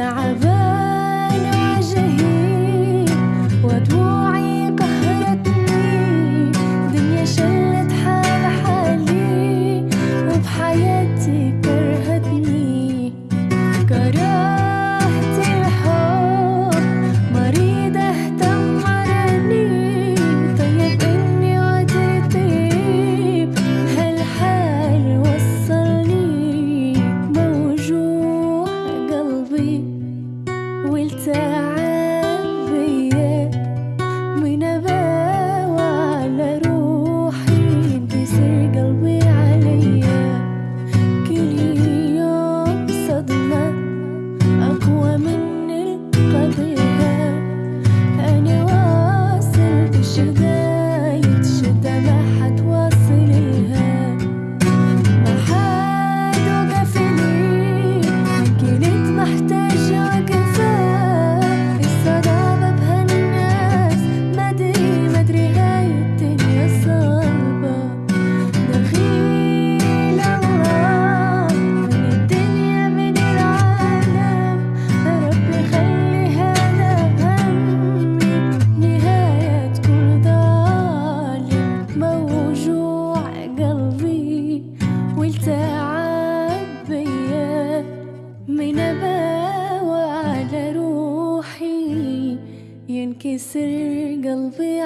تعبان ينكسر قلبي